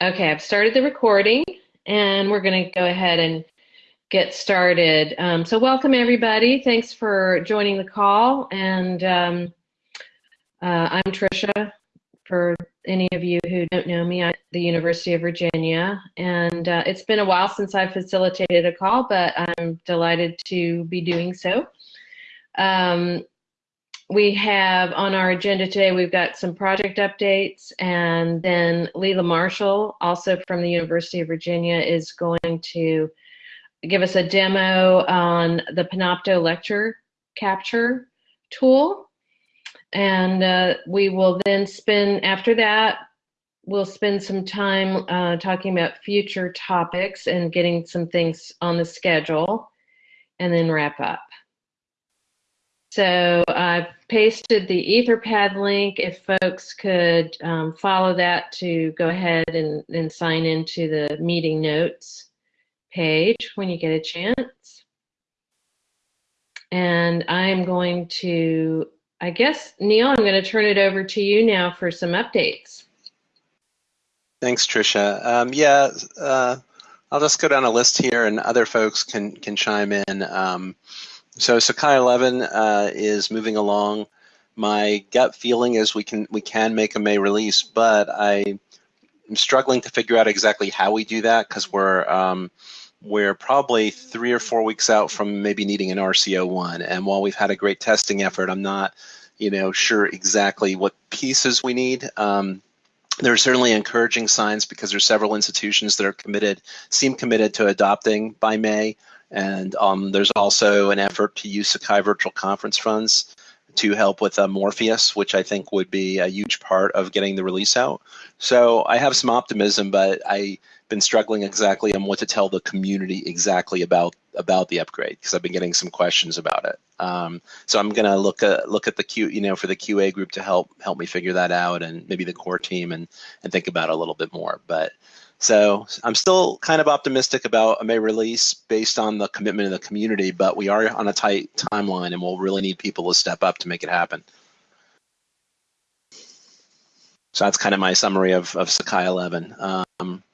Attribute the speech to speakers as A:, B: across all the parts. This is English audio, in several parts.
A: Okay, I've started the recording and we're going to go ahead and get started. Um, so welcome everybody. Thanks for joining the call. And um, uh, I'm Tricia. For any of you who don't know me, I'm at the University of Virginia. And uh, it's been a while since I've facilitated a call, but I'm delighted to be doing so. Um, we have on our agenda today, we've got some project updates, and then Leila Marshall, also from the University of Virginia, is going to give us a demo on the Panopto lecture capture tool. And uh, we will then spend, after that, we'll spend some time uh, talking about future topics and getting some things on the schedule, and then wrap up. So I've pasted the Etherpad link if folks could um, follow that to go ahead and, and sign into the meeting notes page when you get a chance. And I'm going to, I guess, Neil, I'm going to turn it over to you now for some updates.
B: Thanks, Tricia. Um, yeah, uh, I'll just go down a list here and other folks can, can chime in. Um, so Sakai 11 uh, is moving along. My gut feeling is we can we can make a May release, but I am struggling to figure out exactly how we do that because we're um, we're probably three or four weeks out from maybe needing an RCO one. And while we've had a great testing effort, I'm not you know sure exactly what pieces we need. Um, there are certainly encouraging signs because there's several institutions that are committed, seem committed to adopting by May. And um, there's also an effort to use Sakai virtual conference funds to help with uh, Morpheus, which I think would be a huge part of getting the release out. So I have some optimism, but I've been struggling exactly on what to tell the community exactly about about the upgrade because I've been getting some questions about it. Um, so I'm gonna look at look at the Q, you know, for the QA group to help help me figure that out, and maybe the core team and and think about it a little bit more. But so I'm still kind of optimistic about a May release based on the commitment of the community, but we are on a tight timeline and we'll really need people to step up to make it happen. So that's kind of my summary of, of Sakai 11. Um,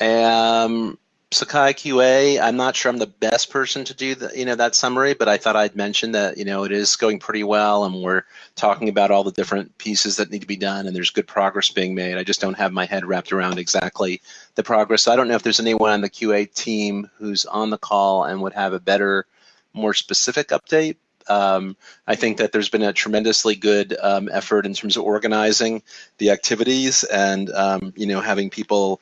B: um, Sakai QA, I'm not sure I'm the best person to do the, you know, that summary, but I thought I'd mention that, you know, it is going pretty well and we're talking about all the different pieces that need to be done and there's good progress being made. I just don't have my head wrapped around exactly the progress. So I don't know if there's anyone on the QA team who's on the call and would have a better, more specific update. Um, I think that there's been a tremendously good um, effort in terms of organizing the activities and, um, you know, having people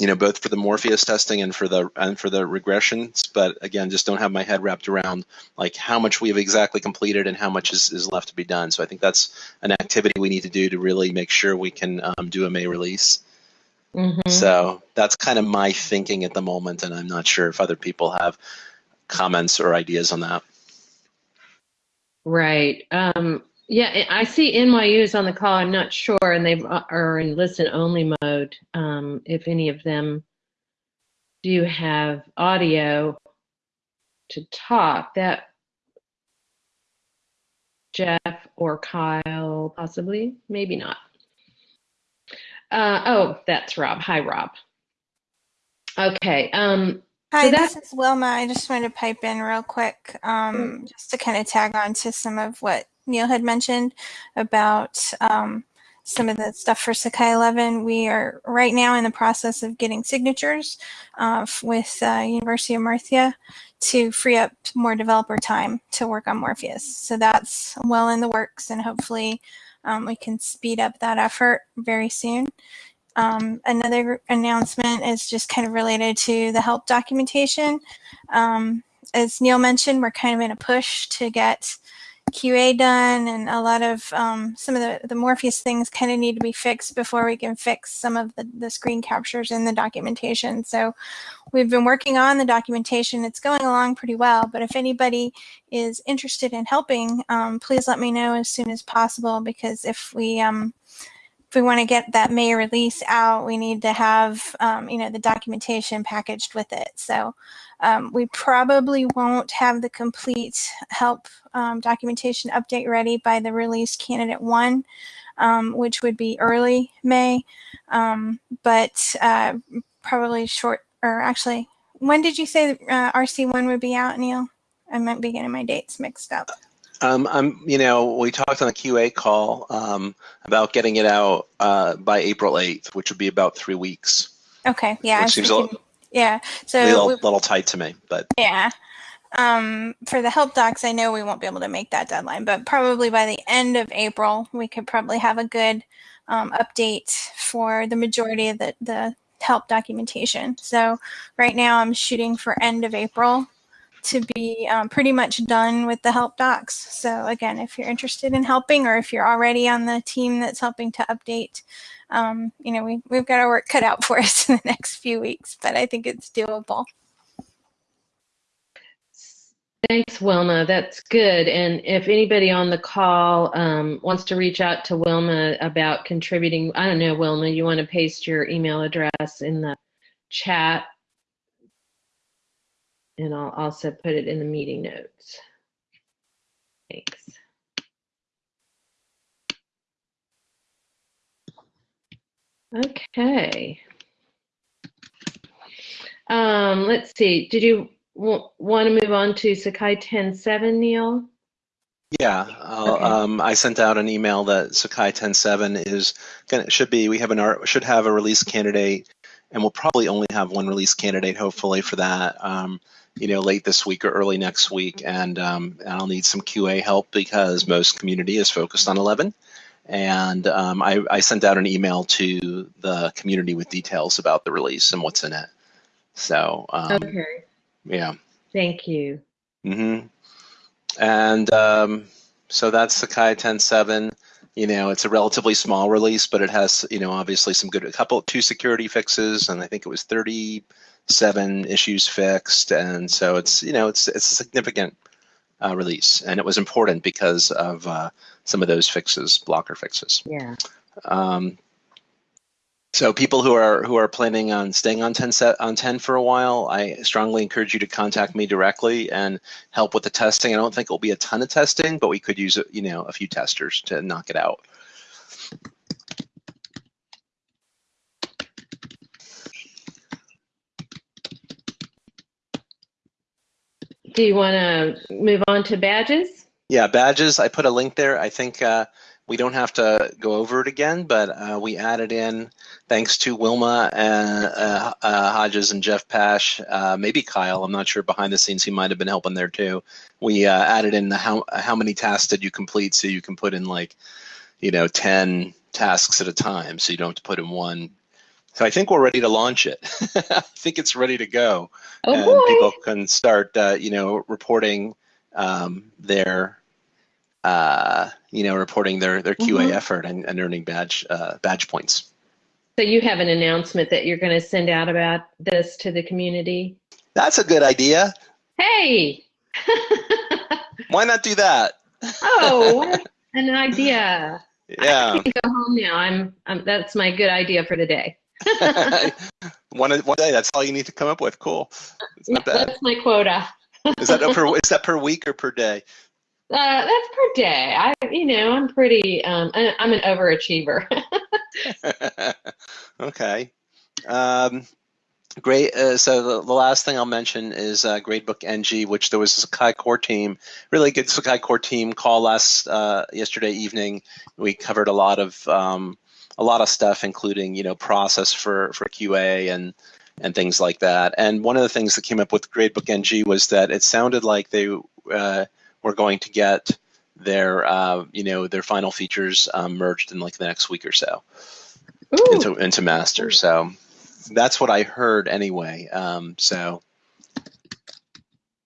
B: you know, both for the Morpheus testing and for the and for the regressions. But again, just don't have my head wrapped around like how much we have exactly completed and how much is, is left to be done. So I think that's an activity we need to do to really make sure we can um, do a May release. Mm-hmm. So that's kind of my thinking at the moment, and I'm not sure if other people have comments or ideas on that.
A: Right. Um, yeah, I see NYU's on the call. I'm not sure, and they are in listen only mode. Um, if any of them do have audio to talk, that Jeff or Kyle, possibly, maybe not. Uh, oh, that's Rob. Hi, Rob. Okay. Um,
C: Hi, so this is Wilma. I just wanted to pipe in real quick, um, just to kind of tag on to some of what Neil had mentioned about um, some of the stuff for Sakai 11. We are right now in the process of getting signatures uh, with uh, University of Murcia to free up more developer time to work on Morpheus. So that's well in the works and hopefully um, we can speed up that effort very soon. Um, another announcement is just kind of related to the help documentation. Um, as Neil mentioned, we're kind of in a push to get QA done and a lot of um, some of the, the Morpheus things kind of need to be fixed before we can fix some of the, the screen captures in the documentation. So we've been working on the documentation. It's going along pretty well, but if anybody is interested in helping, um, please let me know as soon as possible because if we um, if we want to get that May release out, we need to have, um, you know, the documentation packaged with it. So um, we probably won't have the complete help um, documentation update ready by the release candidate one. um, which would be early May, um, but uh, probably short, or actually, when did you say uh, RC1 would be out, Neil? I might be getting my dates mixed up.
B: Um, I'm, you know, we talked on the QA call um, about getting it out uh, by April 8th, which would be about three weeks.
C: Okay, yeah.
B: Which seems a
C: thinking, yeah, so
B: A little,
C: we-
B: little tight to me, but
C: Yeah. Um, for the help docs, I know we won't be able to make that deadline, but probably by the end of April, we could probably have a good um, update for the majority of the, the help documentation. So right now I'm shooting for end of April to be um, pretty much done with the help docs. So again, if you're interested in helping or if you're already on the team that's helping to update, um, you know, we, we've got our work cut out for us in the next few weeks, but I think it's doable.
A: Thanks, Wilma. That's good. And if anybody on the call um, wants to reach out to Wilma about contributing, I don't know, Wilma, you want to paste your email address in the chat? And I'll also put it in the meeting notes. Thanks. Okay. Um, let's see. Did you want to move on to Sakai 10.7, Neil?
B: yeah, I'll,
A: Okay.
B: um, I sent out an email that Sakai 10.7 is gonna should be we have an art should have a release candidate, and we'll probably only have one release candidate hopefully for that. Um, you know, late this week or early next week, and um, I'll need some QA help because most community is focused on 11. And um, I, I sent out an email to the community with details about the release and what's in it. So um,
A: Okay,
B: yeah.
A: thank you.
B: hmm And um, so that's Sakai 10.7. You know, it's a relatively small release, but it has, you know, obviously some good, a couple, two security fixes, and I think it was 37 issues fixed. And so it's, you know, it's it's a significant uh, release, and it was important because of uh, some of those fixes, blocker fixes.
A: Yeah.
B: Um, so people who are who are planning on staying on 10 set on 10 for a while, I strongly encourage you to contact me directly and help with the testing. I don't think it'll be a ton of testing, but we could use you know a few testers to knock it out.
A: Do you want to move on to badges?
B: Yeah, badges. I put a link there. I think uh, we don't have to go over it again, but uh, we added in, thanks to Wilma and uh, uh, Hodges and Jeff Pash, uh, maybe Kyle. I'm not sure. Behind the scenes, he might have been helping there too. We uh, added in the how how many tasks did you complete, so you can put in like, you know, 10 tasks at a time, so you don't have to put in one. So I think we're ready to launch it. I think it's ready to go
A: Oh
B: and
A: boy.
B: people can start, uh, you know, reporting um, their, uh, you know, reporting their their QA
A: Mhm.
B: effort and, and earning badge uh, badge points.
A: So you have an announcement that you're going to send out about this to the community?
B: That's a good idea.
A: Hey!
B: Why not do that?
A: oh, an idea.
B: Yeah,
A: I can go home now. I'm, I'm that's my good idea for the day.
B: one one day. That's all you need to come up with. Cool.
A: That's my quota.
B: Is that per is that per week or per day?
A: Uh, that's per day. I, you know, I'm pretty. Um, I, I'm an overachiever.
B: okay. Um, great. Uh, so the, the last thing I'll mention is uh, Gradebook NG, which there was a Sakai core team, really good Sakai core team call last uh, yesterday evening. We covered a lot of um, a lot of stuff, including you know process for for QA and and things like that. And one of the things that came up with Gradebook NG was that it sounded like they uh, were going to get their uh, you know their final features um, merged in like the next week or so
A: Ooh,
B: into into master. So that's what I heard anyway. Um, so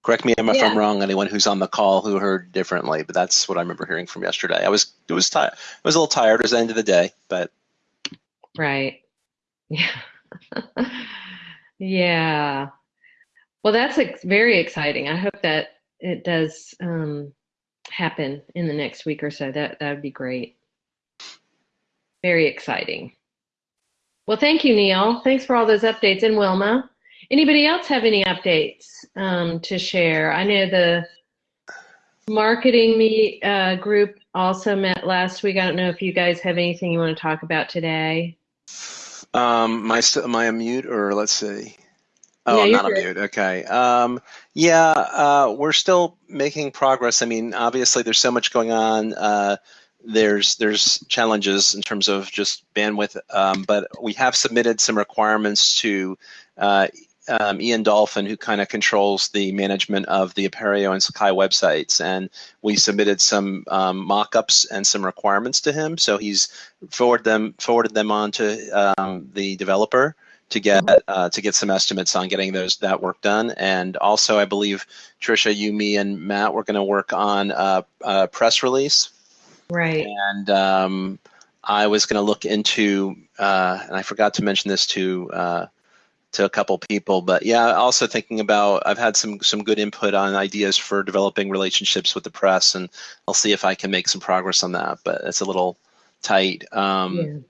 B: correct me if I'm wrong. Anyone who's on the call who heard differently, but that's what I remember hearing from yesterday. I was it was tired. I was a little tired. It was the end of the day, but
A: right. Yeah. yeah. Well, that's very exciting. I hope that it does um, happen in the next week or so. That that would be great. Very exciting. Well, thank you, Neil. Thanks for all those updates. And Wilma, anybody else have any updates um, to share? I know the marketing meet uh, group also met last week. I don't know if you guys have anything you want to talk about today.
B: Um, my, am I mute or let's see? Oh,
A: Yeah,
B: I'm not a mute. Okay. Um, yeah, uh, we're still making progress. I mean, obviously, there's so much going on. Uh, there's there's challenges in terms of just bandwidth, um, but we have submitted some requirements to uh, um, Ian Dolphin, who kind of controls the management of the Apereo and Sakai websites, and we submitted some um, mock-ups and some requirements to him. So he's forwarded them forwarded them on to um, the developer to get uh, to get some estimates on getting those that work done. And also, I believe Tricia, you, me, and Matt were going to work on a, a press release
A: Right.
B: and um, I was going to look into, uh, and I forgot to mention this to uh, to a couple people, but yeah, also thinking about. I've had some some good input on ideas for developing relationships with the press, and I'll see if I can make some progress on that. But it's a little tight. Um,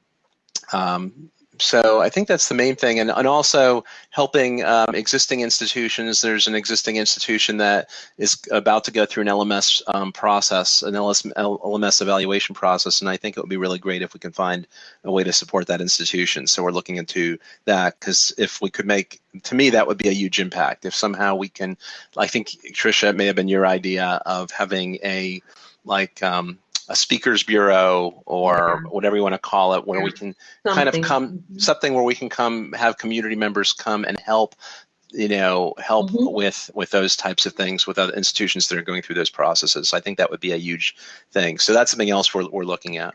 A: yeah.
B: um, so I think that's the main thing, and, and also helping um, existing institutions. There's an existing institution that is about to go through an LMS um, process, an LMS evaluation process, and I think it would be really great if we can find a way to support that institution. So we're looking into that because if we could make, to me, that would be a huge impact. If somehow we can, I think Tricia, it may have been your idea of having a like um, a speakers bureau or whatever you want to call it, where we can kind of come something where we can come have community members come and help you know help
A: Mhm.
B: with with those types of things with other institutions that are going through those processes. I think that would be a huge thing. So that's something else we're, we're looking at.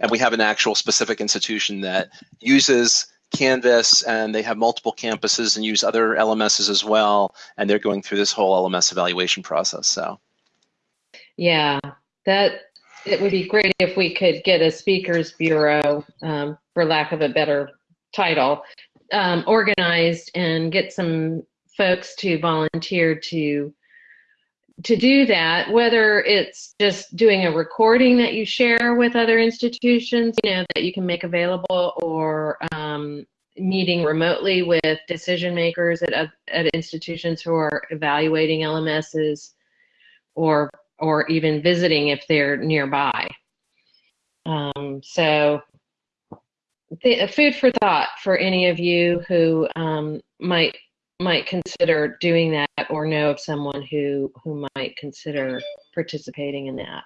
B: And we have an actual specific institution that uses canvas and they have multiple campuses and use other lms's as well and they're going through this whole lms evaluation process so.
A: Yeah, that it would be great if we could get a speakers bureau, um, for lack of a better title, um, organized and get some folks to volunteer to to do that. Whether it's just doing a recording that you share with other institutions, you know, that you can make available, or um, meeting remotely with decision makers at at institutions who are evaluating LMSs, or or even visiting if they're nearby. Um, so, th- food for thought for any of you who um, might might consider doing that, or know of someone who who might consider participating in that.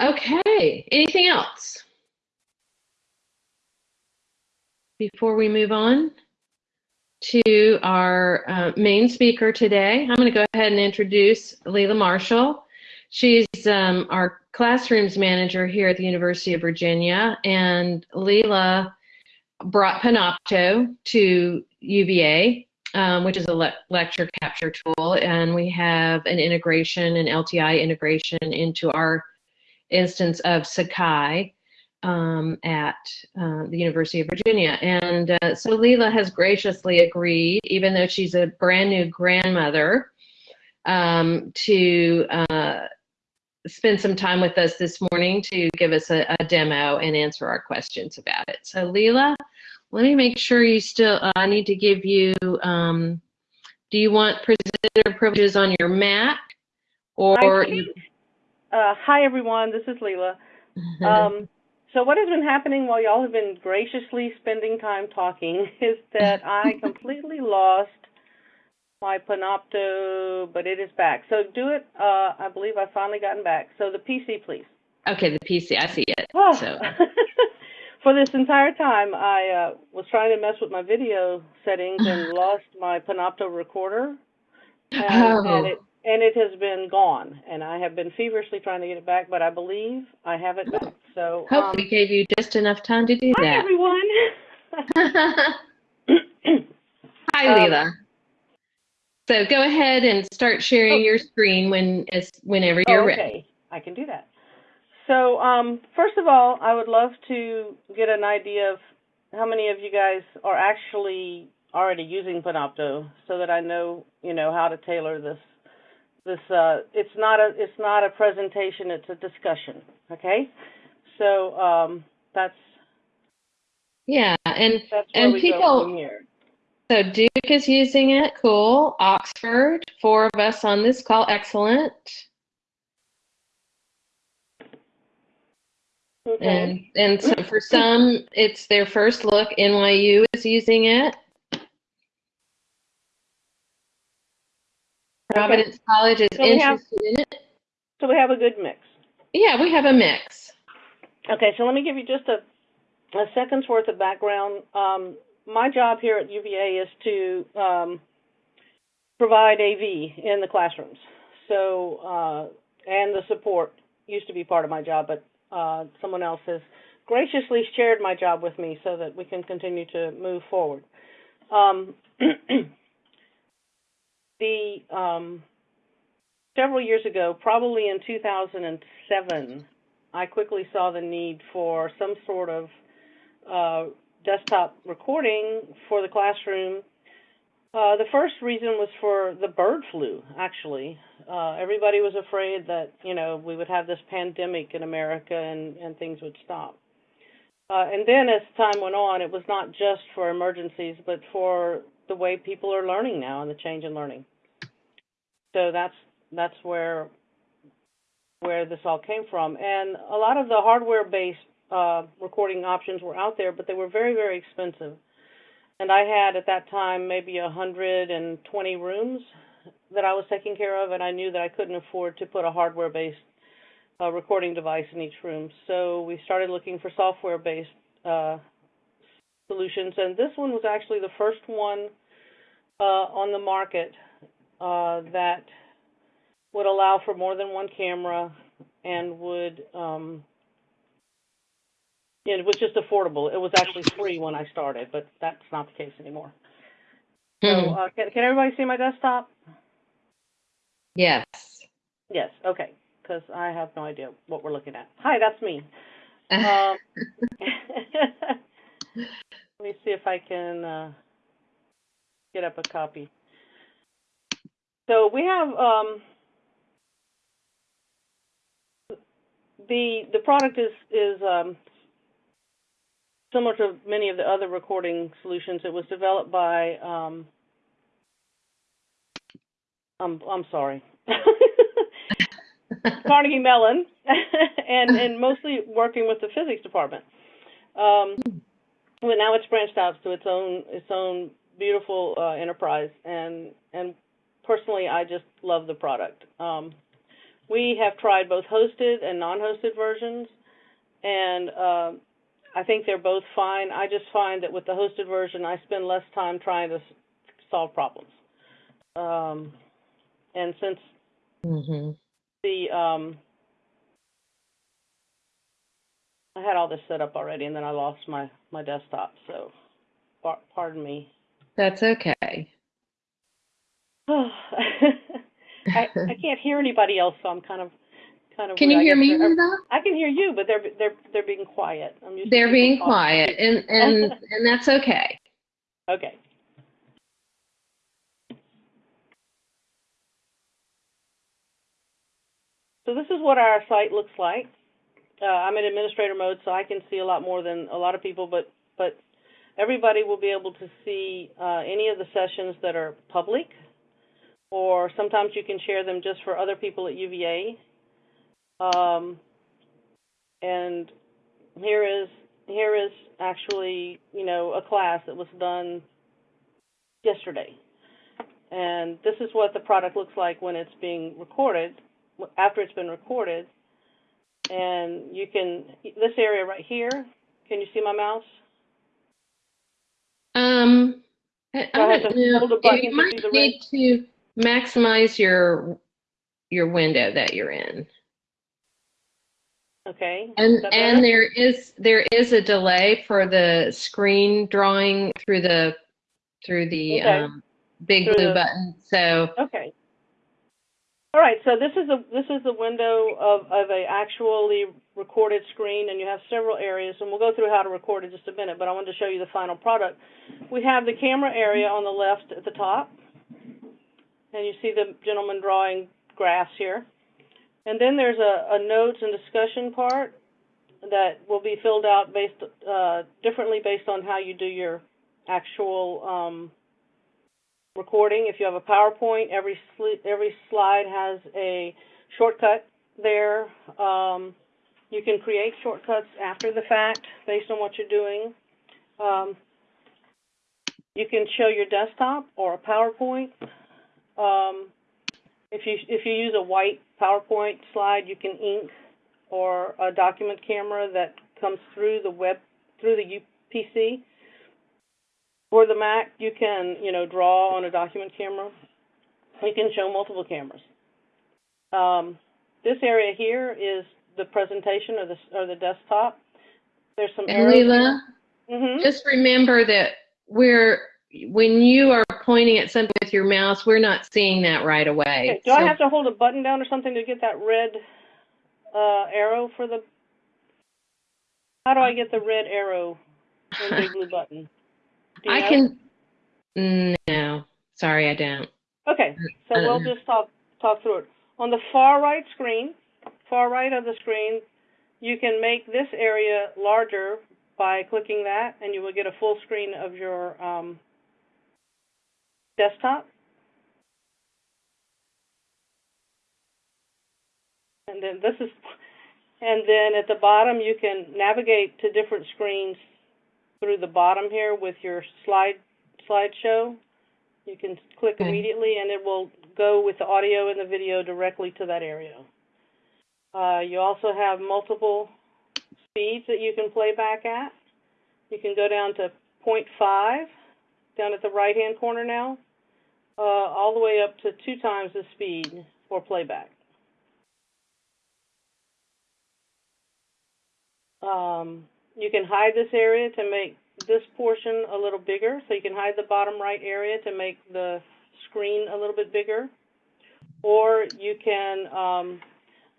A: Okay. Anything else before we move on? To our uh, main speaker today. I'm going to go ahead and introduce Leila Marshall. She's um, our classrooms manager here at the University of Virginia, and Leila brought Panopto to UVA, um, which is a le- lecture capture tool, and we have an integration, an LTI integration into our instance of Sakai um, at uh, the University of Virginia. And uh, so Leila has graciously agreed, even though she's a brand new grandmother, um, to uh, spend some time with us this morning to give us a, a demo and answer our questions about it. So Leila, let me make sure you still, uh, I need to give you, um, do you want presenter privileges on your Mac? Or.
D: Uh, hi, everyone. This is Leila. So what has been happening while y'all have been graciously spending time talking is that I completely lost my Panopto, but it is back. So do it. Uh, I believe I've finally gotten back. So the PC, please.
A: okay, the PC, I see it.
D: Oh.
A: So,
D: For this entire time, I uh, was trying to mess with my video settings and lost my Panopto recorder, and,
A: Oh.
D: and it and it has been gone. And I have been feverishly trying to get it back, but I believe I have it back. So um,
A: Hopefully gave you just enough time to do
D: hi
A: that.
D: everyone.
A: Hi,
D: Um,
A: Leila. So go ahead and start sharing
D: Oh.
A: your screen when as whenever you're
D: oh,
A: ready.
D: okay, I can do that. So um, first of all, I would love to get an idea of how many of you guys are actually already using Panopto, so that I know, you know, how to tailor this. This uh, it's not a it's not a presentation; it's a discussion. Okay, so um, that's
A: Yeah, and
D: that's
A: And people-
D: here.
A: So Duke is using it. Cool. Oxford, four of us on this call. Excellent.
D: Okay.
A: And and so for some, it's their first look. NYU is using it. Providence College is
D: So we have-
A: interested in it.
D: So we have a good mix.
A: Yeah, we have a mix.
D: Okay, so let me give you just a, a second's worth of background. Um, my job here at UVA is to um, provide AV in the classrooms. So, uh, and the support used to be part of my job, but uh, someone else has graciously shared my job with me so that we can continue to move forward. Um, the um, several years ago, probably in 2007, I quickly saw the need for some sort of uh, desktop recording for the classroom. Uh, the first reason was for the bird flu, actually. Uh, everybody was afraid that, you know, we would have this pandemic in America and, and things would stop. Uh, and then as time went on, it was not just for emergencies, but for the way people are learning now and the change in learning. So that's that's where where this all came from. And a lot of the hardware-based uh, recording options were out there, but they were very, very expensive. And I had at that time maybe 120 rooms that I was taking care of, and I knew that I couldn't afford to put a hardware-based uh, recording device in each room. So we started looking for software-based uh, solutions, and this one was actually the first one uh, on the market uh, that would allow for more than one camera and would um it was just affordable. It was actually free when I started, but that's not the case anymore. So
A: Hmm.
D: uh, can, can everybody see my desktop?
A: Yes.
D: Yes, okay, because I have no idea what we're looking at. Hi, that's me. Um, let me see if I can uh, get up a copy. So we have um, the the product is is um, similar to many of the other recording solutions. It was developed by um, I'm I'm sorry. Carnegie Mellon, and and mostly working with the physics department. Um, but now it's branched out to its own its own beautiful uh, enterprise, and and personally, I just love the product. Um, we have tried both hosted and non-hosted versions, and uh, I think they're both fine. I just find that with the hosted version, I spend less time trying to s- solve problems. Um, and since
A: hmm
D: the um I had all this set up already and then I lost my my desktop so par- pardon me
A: That's okay.
D: I I can't hear anybody else so I'm kind of kind of
A: Can you
D: weird. I
A: hear
D: guess
A: me,
D: they're-
A: Linda?
D: I can hear you but they're they're they're being quiet I'm used to
A: They're
D: people
A: being
D: talking.
A: quiet, and and and that's okay.
D: okay So this is what our site looks like. Uh, I'm in administrator mode, so I can see a lot more than a lot of people, but but everybody will be able to see uh, any of the sessions that are public, or sometimes you can share them just for other people at UVA. Um, and here is here is actually you know a class that was done yesterday, and this is what the product looks like when it's being recorded after it's been recorded, and you can, this area right here, can you see my mouse?
A: Um, I,
D: I
A: don't
D: to
A: know.
D: hold a button
A: You
D: to
A: might need to maximize your your window that you're in.
D: Okay.
A: And and there is there is a delay for the screen drawing through the through the
D: Okay.
A: um, big
D: Through
A: blue
D: the-
A: button. So
D: Okay. All right, so this is a this is the window of, of a actually recorded screen, and you have several areas, and we'll go through how to record in just a minute. But I wanted to show you the final product. We have the camera area on the left at the top, and you see the gentleman drawing graphs here. And then there's a, a notes and discussion part that will be filled out based uh, differently based on how you do your actual um, recording. If you have a PowerPoint, every sli- every slide has a shortcut there. Um, you can create shortcuts after the fact based on what you're doing. Um, you can show your desktop or a PowerPoint. Um, if you if you use a white PowerPoint slide, you can ink or a document camera that comes through the web through the UPC. For the Mac, you can you know draw on a document camera. You can show multiple cameras. Um, this area here is the presentation or the or the desktop. There's some
A: And
D: arrows.
A: Leela,
D: hmm
A: just remember that we're when you are pointing at something with your mouse, we're not seeing that right away.
D: Okay. Do
A: So-
D: I have to hold a button down or something to get that red uh, arrow for the? How do I get the red arrow Big Blue Button? Do
A: I
D: know?
A: can. No, sorry, I don't.
D: Okay, so we'll
A: Uh-uh.
D: just talk talk through it. On the far right screen, far right of the screen, you can make this area larger by clicking that, and you will get a full screen of your um, desktop. And then this is, and then at the bottom you can navigate to different screens through the bottom here with your slide slideshow. You can click
A: Okay.
D: immediately, and it will go with the audio and the video directly to that area. Uh, you also have multiple speeds that you can play back at. You can go down to 0.5 down at the right-hand corner now, uh, all the way up to two times the speed for playback. Um, you can hide this area to make this portion a little bigger, so you can hide the bottom right area to make the screen a little bit bigger. Or you can um,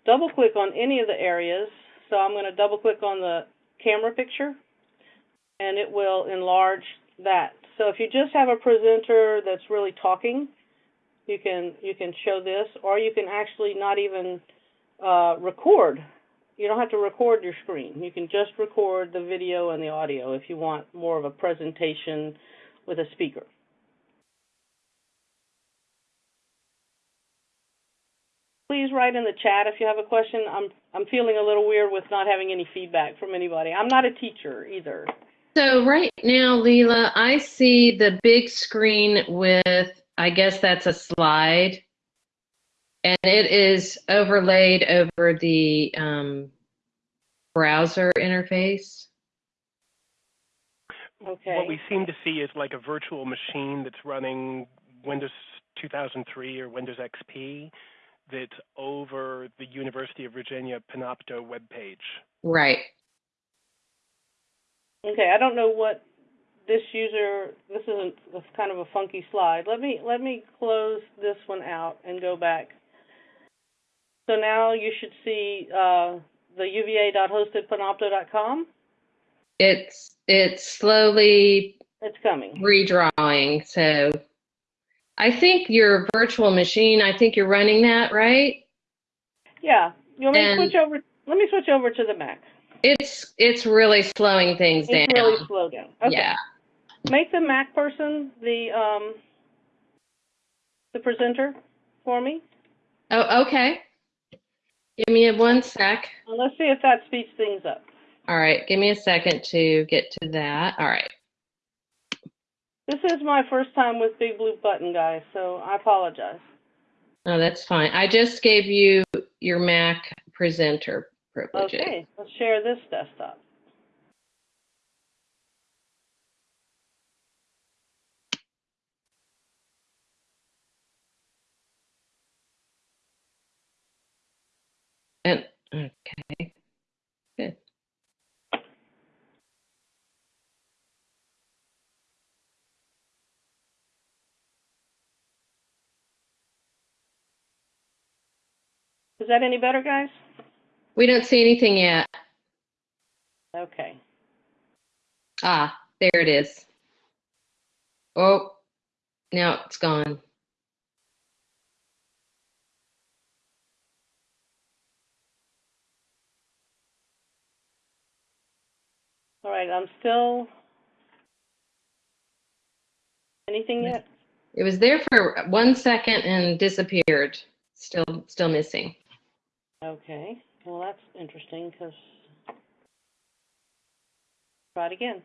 D: double click on any of the areas. So I'm going to double click on the camera picture and it will enlarge that. So if you just have a presenter that's really talking, you can you can show this, or you can actually not even uh, record. You don't have to record your screen. You can just record the video and the audio if you want more of a presentation with a speaker. Please write in the chat if you have a question. I'm I'm feeling a little weird with not having any feedback from anybody. I'm not a teacher either.
A: So right now, Leela, I see the big screen with, I guess that's a slide, and it is overlaid over the um, browser interface.
D: Okay.
E: What we seem to see is like a virtual machine that's running Windows 2003 or Windows XP that's over the University of Virginia Panopto webpage.
A: Right.
D: Okay, I don't know what this user. This isn't. This is kind of a funky slide. Let me let me close this one out and go back. So now you should see uh, the uva.hostedpanopto.com.
A: It's it's slowly
D: It's coming.
A: redrawing. So I think your virtual machine, I think you're running that, right?
D: Yeah. You want me
A: And-
D: to switch over? Let me switch over to the Mac.
A: It's it's really slowing things
D: It's
A: down.
D: really slow down. Okay.
A: Yeah.
D: Make the Mac person the um the presenter for me.
A: Oh, okay. Give me a one sec.
D: And let's see if that speeds things up.
A: All right, give me a second to get to that. All right.
D: This is my first time with Big Blue Button, guys, so I apologize.
A: No, that's fine. I just gave you your Mac presenter privileges.
D: Okay, let's share this desktop.
A: And okay. Good.
D: Is that any better, guys?
A: We don't see anything yet.
D: Okay.
A: Ah, there it is. Oh, now it's gone.
D: All right, I'm still. Anything yet?
A: It was there for one second and disappeared. Still, still missing.
D: Okay, well, that's interesting because try it again.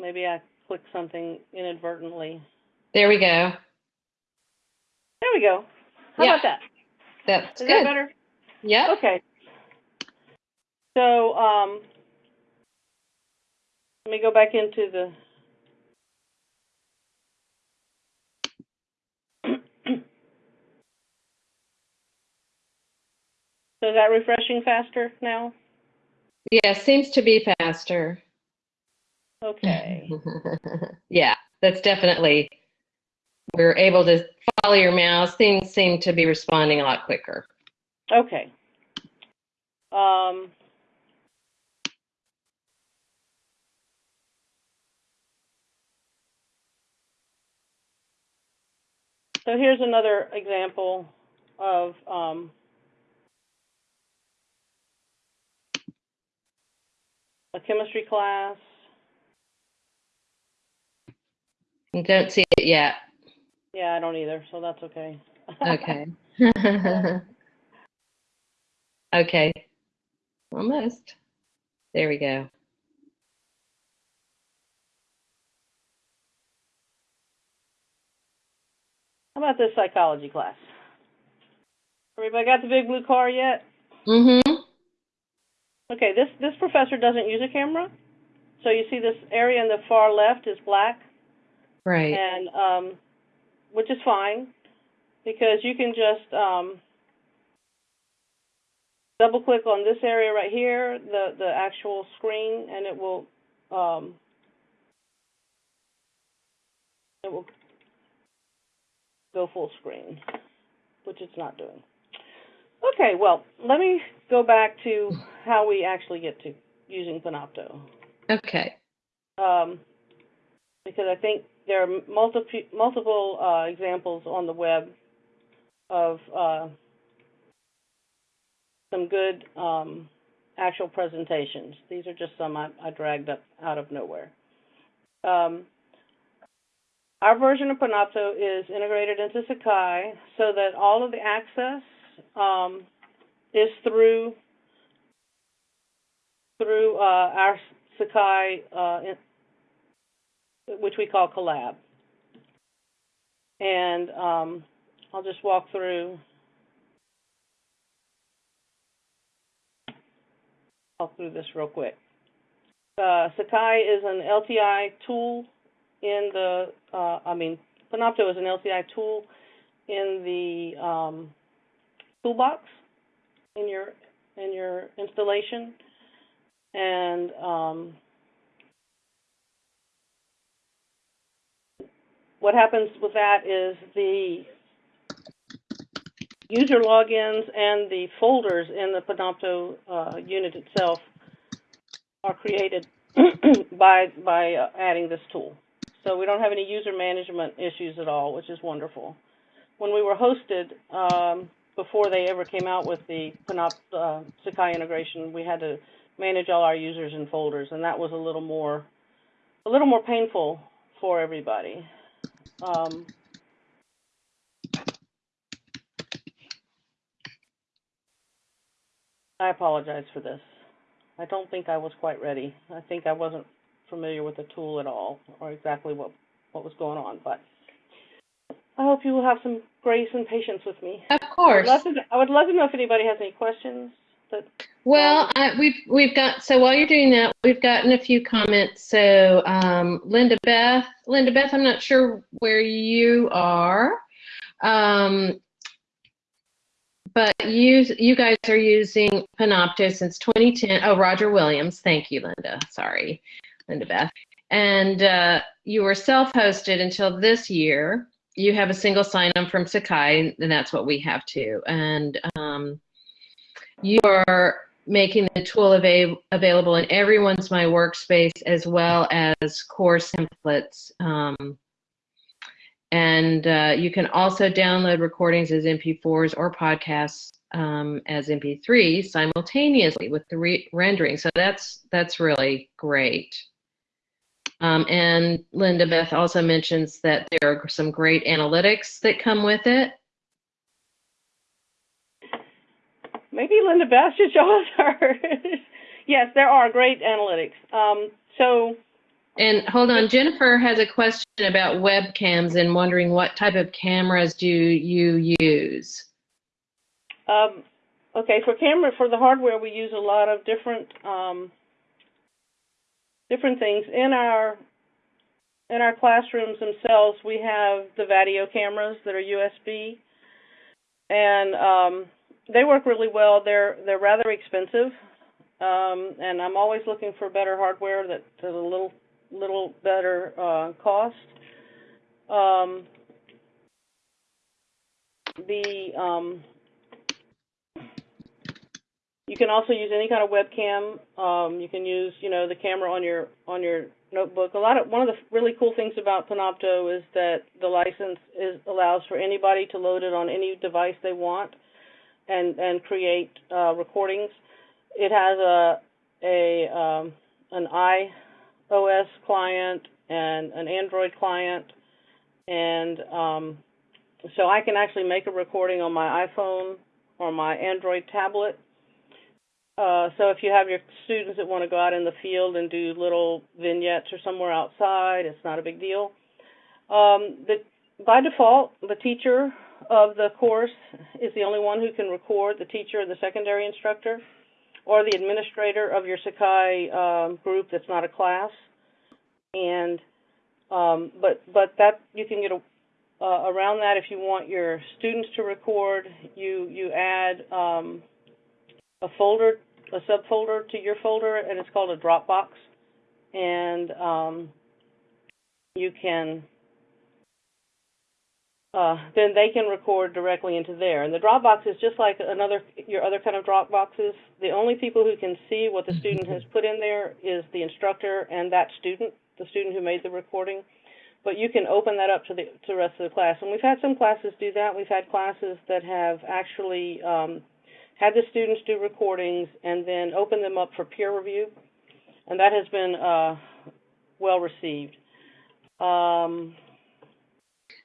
D: Maybe I clicked something inadvertently.
A: There we go.
D: There we go. How
A: Yeah.
D: about that?
A: That's
D: Is that
A: good.
D: better?
A: Yep.
D: Okay. So, um, let me go back into the. So is that refreshing faster now?
A: Yeah, seems to be faster.
D: Okay.
A: yeah, that's definitely. We're able to follow your mouse. Things seem to be responding a lot quicker.
D: Okay. Um, so here's another example of um, a chemistry class.
A: You don't see it yet.
D: Yeah, I don't either, so that's okay.
A: Okay. okay. Almost. There we go.
D: How about this psychology class? Everybody got the big blue car yet?
A: Mm-hmm.
D: Okay, this this professor doesn't use a camera, so you see this area in the far left is black,
A: Right.
D: and um, which is fine because you can just um, double click on this area right here, the the actual screen, and it will um, it will go full screen, which it's not doing. Okay, well, let me go back to how we actually get to using Panopto
A: Okay.
D: um, because I think there are multiple multiple uh, examples on the web of uh, some good um, actual presentations. These are just some I, I dragged up out of nowhere. Um, our version of Panopto is integrated into Sakai so that all of the access um, is through through uh, our Sakai, uh, in, which we call Collab. And um, I'll just walk through. Walk through this real quick. Uh, Sakai is an LTI tool in the. Uh, I mean, Panopto is an LTI tool in the um, toolbox in your in your installation, and um, what happens with that is the user logins and the folders in the Panopto uh, unit itself are created by by uh, adding this tool. So we don't have any user management issues at all, which is wonderful. When we were hosted, um, before they ever came out with the Panop, uh, Sakai integration, we had to manage all our users and folders, and that was a little more a little more painful for everybody. Um, I apologize for this. I don't think I was quite ready. I think I wasn't familiar with the tool at all or exactly what, what was going on, but I hope you will have some grace and patience with me.
A: Of
D: I would
A: course.
D: love to, I would love to know if anybody has any questions. That,
A: Well, I, we've we've got so while you're doing that, we've gotten a few comments. So um, Linda Beth, Linda Beth, I'm not sure where you are, um, but you you guys are using Panopto since 2010. Oh, Roger Williams, thank you, Linda. Sorry, Linda Beth, and uh, you were self-hosted until this year. You have a single sign-on from Sakai, and that's what we have too. And um, you are making the tool ava- available in everyone's My Workspace as well as course templates. Um, and uh, you can also download recordings as MP4s or podcasts um, as MP3s simultaneously with the re- rendering. So that's that's really great. Um, and Linda Beth also mentions that there are some great analytics that come with it.
D: Maybe Linda Beth should show us hers. yes, there are great analytics. Um, so,
A: And hold on, Jennifer has a question about webcams and wondering what type of cameras do you use?
D: um, okay, for camera, for the hardware, we use a lot of different um, different things in our in our classrooms themselves. We have the Vaddio cameras that are USB, and um, they work really well. They're they're rather expensive, um, and I'm always looking for better hardware that at a little little better uh, cost. Um, the um, you can also use any kind of webcam. Um, you can use, you know, the camera on your on your notebook. A lot of one of the really cool things about Panopto is that the license is allows for anybody to load it on any device they want and and create uh, recordings. It has a a um, an iOS client and an Android client, and um, so I can actually make a recording on my iPhone or my Android tablet. Uh, so if you have your students that want to go out in the field and do little vignettes or somewhere outside, it's not a big deal. Um, the, by default, the teacher of the course is the only one who can record, the teacher or the secondary instructor, or the administrator of your Sakai um, group that's not a class. And um, but but that you can get a, uh, around that if you want your students to record. You you add um, a folder, a subfolder to your folder, and it's called a Dropbox. And um, you can uh, then they can record directly into there. And the Dropbox is just like another your other kind of Dropboxes. The only people who can see what the student has put in there is the instructor and that student, the student who made the recording. But you can open that up to the to the rest of the class. And we've had some classes do that. We've had classes that have actually um, had the students do recordings and then open them up for peer review, and that has been uh, well received. Um,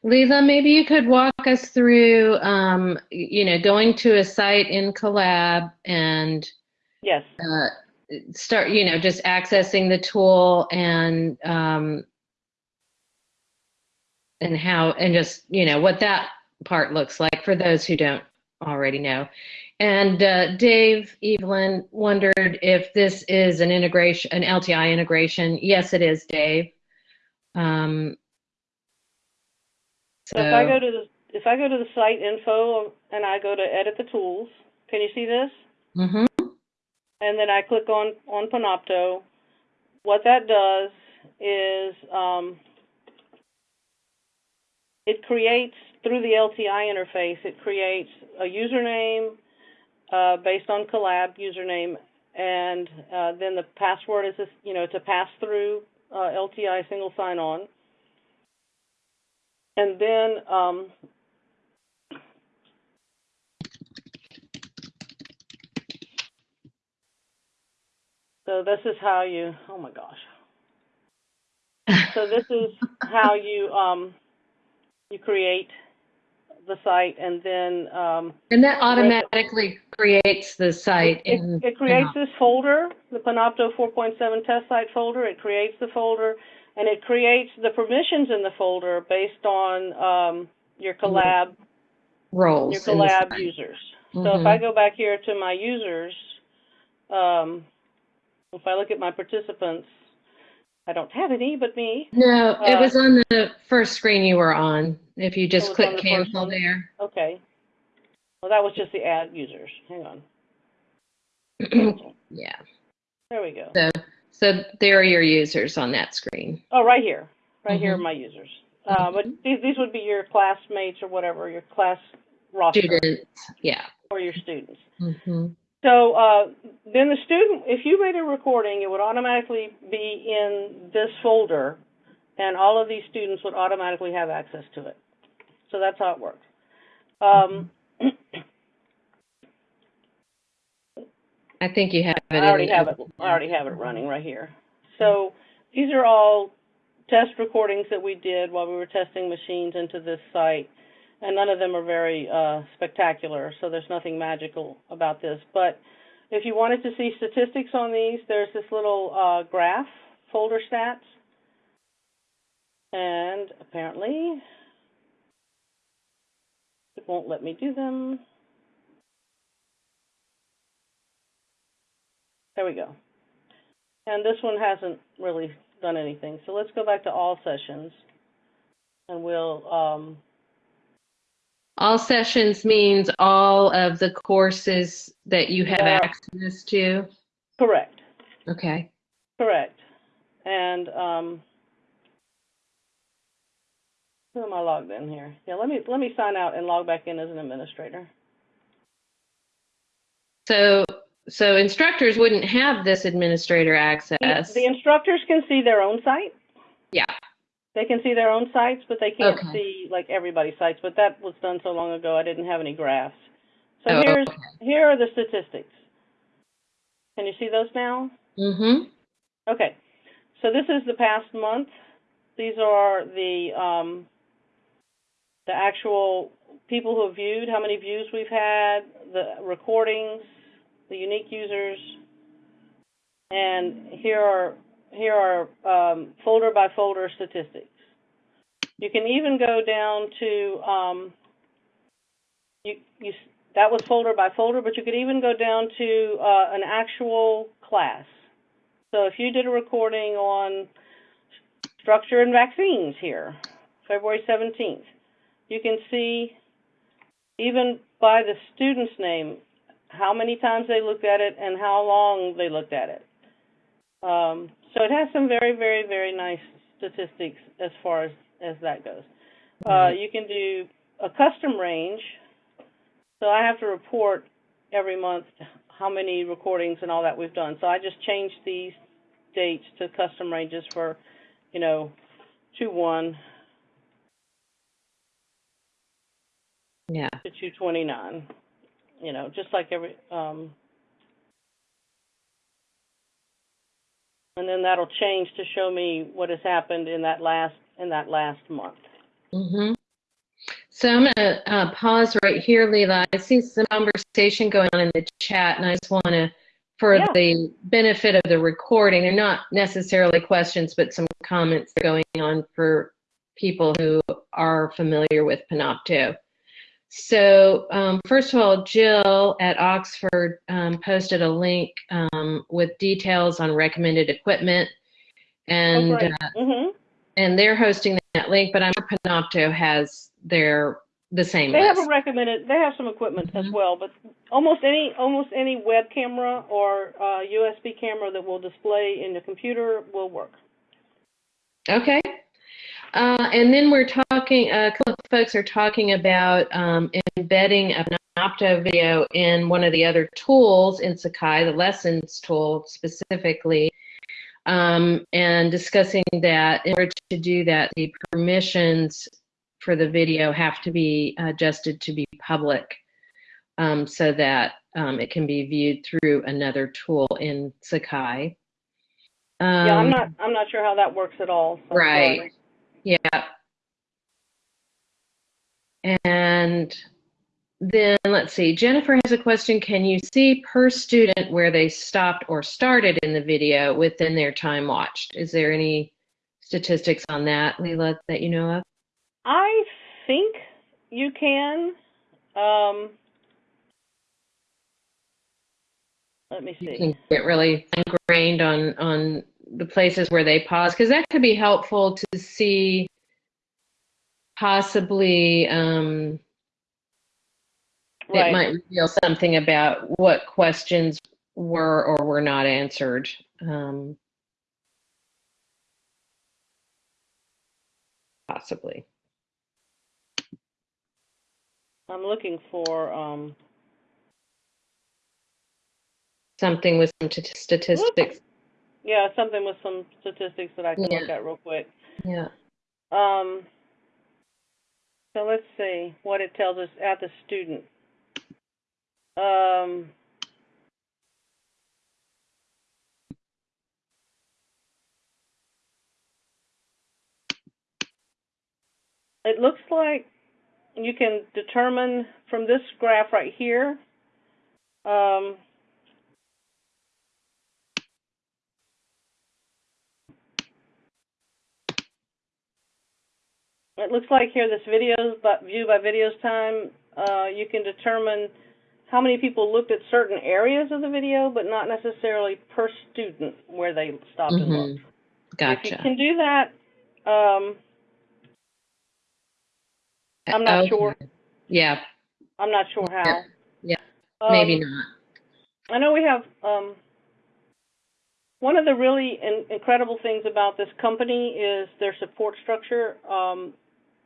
A: maybe you could walk us through, um, you know, going to a site in Collab and
D: yes.
A: uh, start, you know, just accessing the tool and um, and how and just you know what that part looks like for those who don't already know. And uh, Dave Evelyn wondered if this is an integration, an LTI integration. Yes, it is, Dave. Um,
D: So if I go to the if I go to the site info and I go to edit the tools, can you see this?
A: mhm.
D: And then I click on on Panopto. What that does is um, it creates through the LTI interface. It creates a username uh, based on Collab username, and uh, then the password is this, you know it's a pass through uh, LTI single sign on. And then um, so this is how you. Oh my gosh. So this is how you um, you create the site, and then um,
A: And that automatically creates the site.
D: it,
A: in
D: it creates this folder, the Panopto 4.7 test site folder. It creates the folder, and it creates the permissions in the folder based on um, your collab
A: roles.
D: your collab users. So
A: Mhm.
D: if I go back here to my users, um, if I look at my participants, I don't have any but me.
A: No, it
D: uh,
A: was on the first screen you were on. If you just
D: on
A: click
D: the first
A: cancel
D: one?
A: there.
D: Okay. Well, that was just the add users. Hang on.
A: yeah.
D: There we go.
A: So, so there are your users on that screen.
D: Oh, right here. Right here are
A: Mhm.
D: my users. Uh, but these, these would be your classmates or whatever, your class roster
A: Students. Yeah.
D: or your students.
A: hmm
D: So uh, then the student, if you made a recording, it would automatically be in this folder, and all of these students would automatically have access to it. So that's how it works. Um,
A: I think you have it.
D: I already have it. I already have it running right here. So these are all test recordings that we did while we were testing machines into this site, and none of them are very uh, spectacular, so there's nothing magical about this. But if you wanted to see statistics on these, there's this little uh, graph, folder stats, and apparently it won't let me do them. There we go. And this one hasn't really done anything. So let's go back to all sessions and we'll, um,
A: All sessions means all of the courses that you have
D: Yeah.
A: access to?
D: correct,
A: Okay.
D: correct. And, um, who am I logged in here? Yeah, let me, let me sign out and log back in as an administrator.
A: So, so instructors wouldn't have this administrator access?
D: The instructors can see their own site.
A: Yeah.
D: They can see their own sites, but they can't
A: Okay.
D: see like everybody's sites. But that was done so long ago, I didn't have any graphs. So
A: Oh,
D: here's
A: okay.
D: here are the statistics. Can you see those now?
A: Mm-hmm.
D: Okay. So this is the past month. These are the um, the actual people who have viewed, how many views we've had, the recordings, the unique users, and here are here are um, folder by folder statistics. You can even go down to um, you you that was folder by folder, but you could even go down to uh, an actual class. So if you did a recording on structure and vaccines here, February 17th, you can see even by the student's name how many times they looked at it and how long they looked at it. Um, so it has some very, very, very nice statistics as far as, as that goes. Uh, you can do a custom range. So I have to report every month how many recordings and all that we've done. So I just changed these dates to custom ranges for, you know, two one
A: Yeah.
D: to two twenty nine. You know, just like every um and then that'll change to show me what has happened in that last in that last month.
A: Mm-hmm. So I'm going to uh, pause right here, Leela. I see some conversation going on in the chat, and I just want to, for
D: Yeah.
A: the benefit of the recording, they're not necessarily questions, but some comments going on for people who are familiar with Panopto. So um, first of all, Jill at Oxford um, posted a link um, with details on recommended equipment, and
D: oh,
A: uh,
D: hmm
A: and they're hosting that link, but I'm sure Panopto has their the same
D: They have a recommended. They have some equipment as
A: Mhm.
D: well, but almost any almost any web camera or uh, USB camera that will display in the computer will work.
A: Okay. Uh, and then we're talking, a couple of folks are talking about um, embedding a Panopto video in one of the other tools in Sakai, the lessons tool specifically, um, and discussing that in order to do that, the permissions for the video have to be adjusted to be public um, so that um, it can be viewed through another tool in Sakai.
D: yeah, I'm
A: Um,
D: not I'm not sure how that works at all. so
A: Right.
D: sorry.
A: Yeah. And then let's see, Jennifer has a question. Can you see per student where they stopped or started in the video within their time watched? Is there any statistics on that, Leela, that you know of?
D: I think you can. Um, let me see.
A: You can get really ingrained on on the places where they pause because that could be helpful to see possibly um, it might reveal something about what questions were or were not answered. Um, possibly.
D: I'm looking for um,
A: Something with some t- statistics.
D: yeah something with some statistics that I can look at real quick.
A: Yeah.
D: Um, so let's see what it tells us at the student. Um, it looks like you can determine from this graph right here um, it looks like here this videos but view by videos time uh, you can determine how many people looked at certain areas of the video but not necessarily per student where they stopped and
A: Mhm.
D: looked if you
A: Gotcha.
D: can do that um, I'm not
A: Okay.
D: sure.
A: Yeah,
D: i'm not sure how
A: Yeah, maybe
D: Um,
A: not.
D: I know we have um, one of the really in- incredible things about this company is their support structure. Um,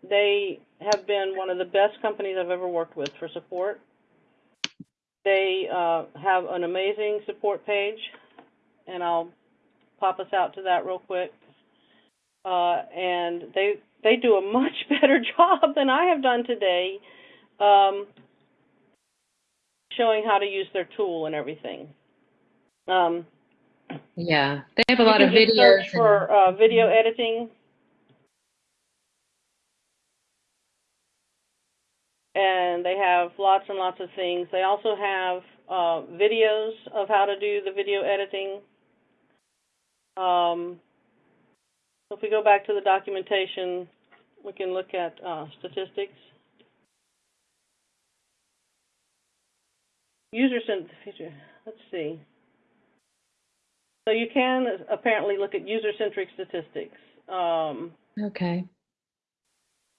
D: they have been one of the best companies I've ever worked with for support. They uh, have an amazing support page, and I'll pop us out to that real quick. Uh, and they they do a much better job than I have done today. Um, showing how to use their tool and everything. Um,
A: Yeah, they have a lot of videos.
D: search for uh, video editing, and they have lots and lots of things. They also have uh, videos of how to do the video editing. Um, if we go back to the documentation, we can look at uh, statistics. User centered feature. Let's see. So you can apparently look at user-centric statistics, um,
A: okay,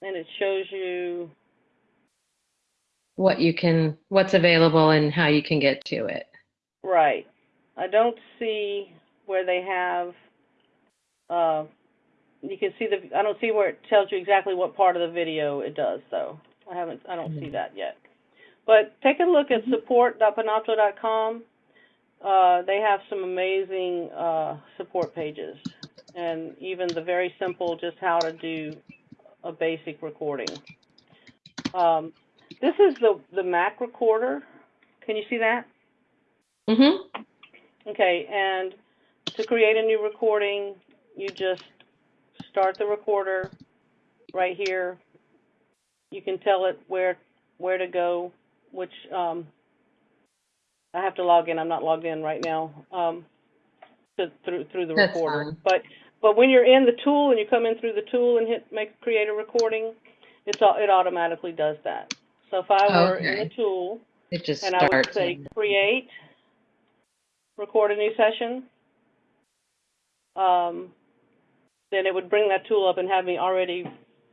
D: and it shows you.
A: What you can, what's available and how you can get to it.
D: Right. I don't see where they have. Uh, you can see the. I don't see where it tells you exactly what part of the video it does, though. I haven't. I don't see
A: Mhm.
D: that yet. But take a look at support.panopto.com. Uh, they have some amazing uh, support pages, and even the very simple, just how to do a basic recording. Um, this is the the Mac recorder. Can you see that?
A: Mm-hmm.
D: Okay, and to create a new recording, you just start the recorder right here. You can tell it where where to go, which um, I have to log in. I'm not logged in right now um, to, through through the
A: That's
D: recorder.
A: fine.
D: But but when you're in the tool and you come in through the tool and hit make create a recording, it's all, it automatically does that. So if I were in
A: Okay.
D: the tool
A: It just
D: and I would
A: starts.
D: say create, record a new session. Um, then it would bring that tool up and have me already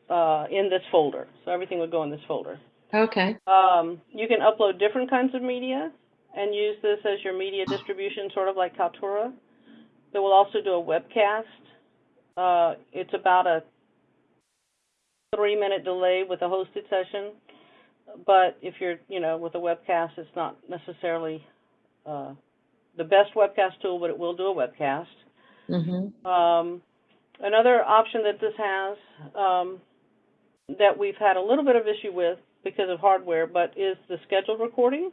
D: uh, in this folder. So everything would go in this folder.
A: Okay.
D: Um, you can upload different kinds of media and use this as your media distribution, sort of like Kaltura. It will also do a webcast. Uh, it's about a three minute delay with a hosted session. But if you're, you know, with a webcast, it's not necessarily uh, the best webcast tool, but it will do a webcast.
A: Mm-hmm.
D: Um, another option that this has um, that we've had a little bit of issue with because of hardware, but is the scheduled recording.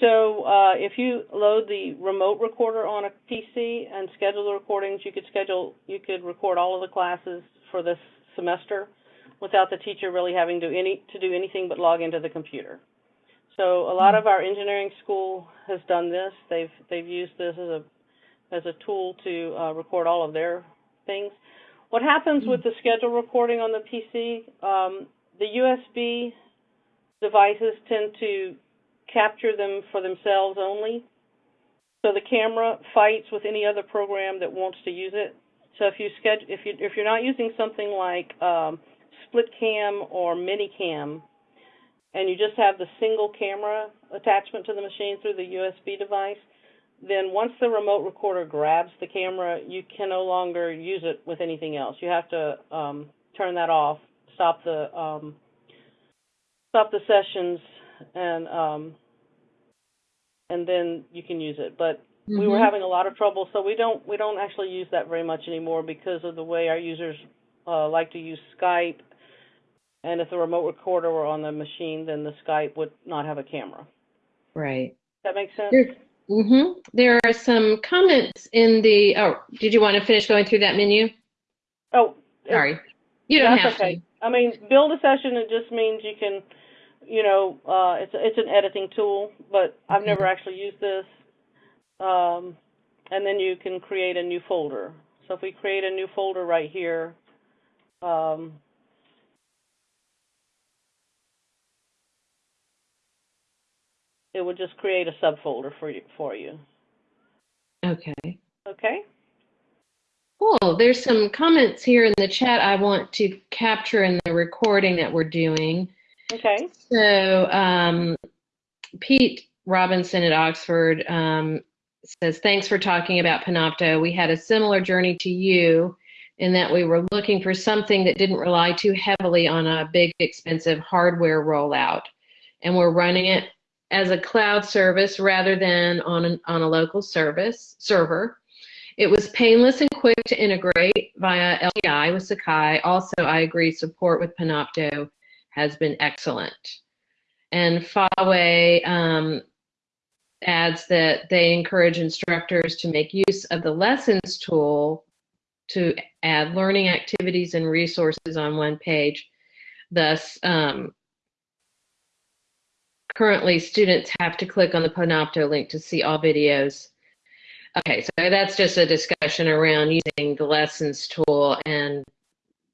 D: So uh, if you load the remote recorder on a PC and schedule the recordings, you could schedule, you could record all of the classes for this semester without the teacher really having to any to do anything but log into the computer. So a lot of our engineering school has done this. They've they've used this as a as a tool to uh, record all of their things. What happens with the schedule recording on the PC? Um, the USB devices tend to capture them for themselves only. So the camera fights with any other program that wants to use it. So if you schedule, if you if you're not using something like um, SplitCam or ManyCam, and you just have the single camera attachment to the machine through the USB device, then once the remote recorder grabs the camera, you can no longer use it with anything else. You have to um, turn that off, stop the um, stop the sessions, and um, and then you can use it. But we were
A: Mhm.
D: having a lot of trouble, so we don't we don't actually use that very much anymore because of the way our users uh, like to use Skype. And if the remote recorder were on the machine, then the Skype would not have a camera.
A: Right.
D: Does that make sense?
A: There, mm-hmm. There are some comments in the. Oh, did you want to finish going through that menu?
D: Oh,
A: Sorry, you don't have
D: okay.
A: to.
D: I mean, build a session, it just means you can, you know, uh, it's, it's an editing tool, but I've never actually used this. Um, and then you can create a new folder. So if we create a new folder right here, um, it would just create a subfolder for you, for you.
A: Okay.
D: Okay?
A: Cool. There's some comments here in the chat I want to capture in the recording that we're doing.
D: Okay.
A: So, um, Pete Robinson at Oxford um, says, Thanks for talking about Panopto. We had a similar journey to you in that we were looking for something that didn't rely too heavily on a big, expensive hardware rollout. And we're running it as a cloud service rather than on, an, on a local service server. It was painless and quick to integrate via LTI with Sakai. Also, I agree, support with Panopto has been excellent. And Huawei um, adds that they encourage instructors to make use of the lessons tool to add learning activities and resources on one page. Thus, um, currently students have to click on the Panopto link to see all videos. Okay, so that's just a discussion around using the lessons tool and